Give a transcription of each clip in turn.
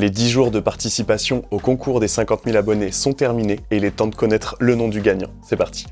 Les 10 jours de participation au concours des 50 000 abonnés sont terminés et il est temps de connaître le nom du gagnant. C'est parti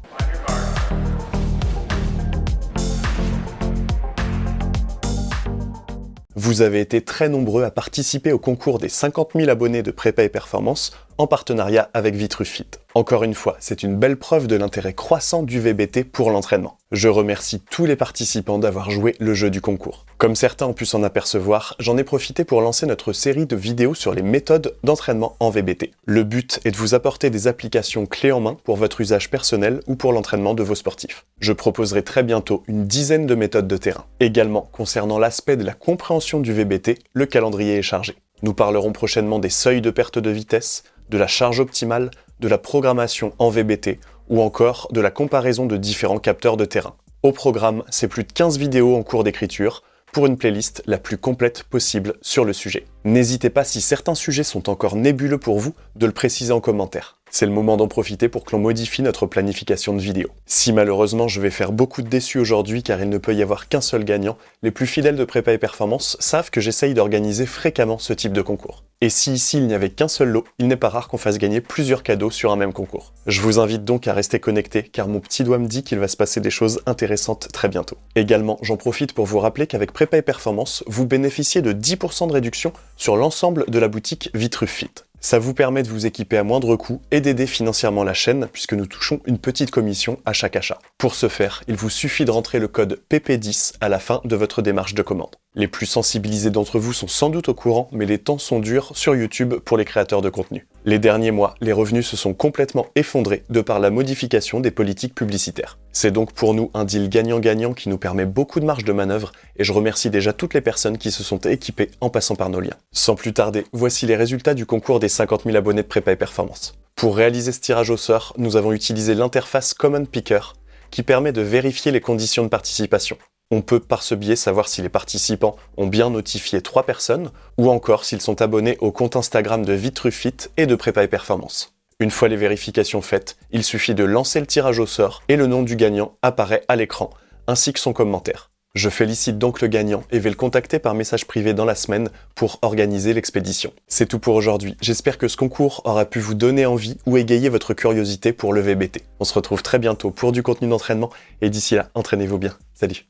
Vous avez été très nombreux à participer au concours des 50 000 abonnés de Prépa et Performance en partenariat avec Vitrufit. Encore une fois, c'est une belle preuve de l'intérêt croissant du VBT pour l'entraînement. Je remercie tous les participants d'avoir joué le jeu du concours. Comme certains ont pu s'en apercevoir, j'en ai profité pour lancer notre série de vidéos sur les méthodes d'entraînement en VBT. Le but est de vous apporter des applications clés en main pour votre usage personnel ou pour l'entraînement de vos sportifs. Je proposerai très bientôt une dizaine de méthodes de terrain. Également, concernant l'aspect de la compréhension du VBT, le calendrier est chargé. Nous parlerons prochainement des seuils de perte de vitesse, de la charge optimale, de la programmation en VBT ou encore de la comparaison de différents capteurs de terrain. Au programme, c'est plus de 15 vidéos en cours d'écriture pour une playlist la plus complète possible sur le sujet. N'hésitez pas, si certains sujets sont encore nébuleux pour vous, de le préciser en commentaire. C'est le moment d'en profiter pour que l'on modifie notre planification de vidéos. Si malheureusement je vais faire beaucoup de déçus aujourd'hui car il ne peut y avoir qu'un seul gagnant, les plus fidèles de Prépa et Performance savent que j'essaye d'organiser fréquemment ce type de concours. Et si ici il n'y avait qu'un seul lot, il n'est pas rare qu'on fasse gagner plusieurs cadeaux sur un même concours. Je vous invite donc à rester connecté car mon petit doigt me dit qu'il va se passer des choses intéressantes très bientôt. Également, j'en profite pour vous rappeler qu'avec Prépa et Performance, vous bénéficiez de 10% de réduction sur l'ensemble de la boutique Vitrufit. Ça vous permet de vous équiper à moindre coût et d'aider financièrement la chaîne puisque nous touchons une petite commission à chaque achat. Pour ce faire, il vous suffit de rentrer le code PP10 à la fin de votre démarche de commande. Les plus sensibilisés d'entre vous sont sans doute au courant, mais les temps sont durs sur YouTube pour les créateurs de contenu. Les derniers mois, les revenus se sont complètement effondrés de par la modification des politiques publicitaires. C'est donc pour nous un deal gagnant-gagnant qui nous permet beaucoup de marge de manœuvre et je remercie déjà toutes les personnes qui se sont équipées en passant par nos liens. Sans plus tarder, voici les résultats du concours des 50 000 abonnés de Prépa et Performance. Pour réaliser ce tirage au sort, nous avons utilisé l'interface Common Picker qui permet de vérifier les conditions de participation. On peut par ce biais savoir si les participants ont bien notifié trois personnes ou encore s'ils sont abonnés au compte Instagram de Vitrufit et de Prépa et Performance. Une fois les vérifications faites, il suffit de lancer le tirage au sort et le nom du gagnant apparaît à l'écran, ainsi que son commentaire. Je félicite donc le gagnant et vais le contacter par message privé dans la semaine pour organiser l'expédition. C'est tout pour aujourd'hui. J'espère que ce concours aura pu vous donner envie ou égayer votre curiosité pour le VBT. On se retrouve très bientôt pour du contenu d'entraînement et d'ici là, entraînez-vous bien. Salut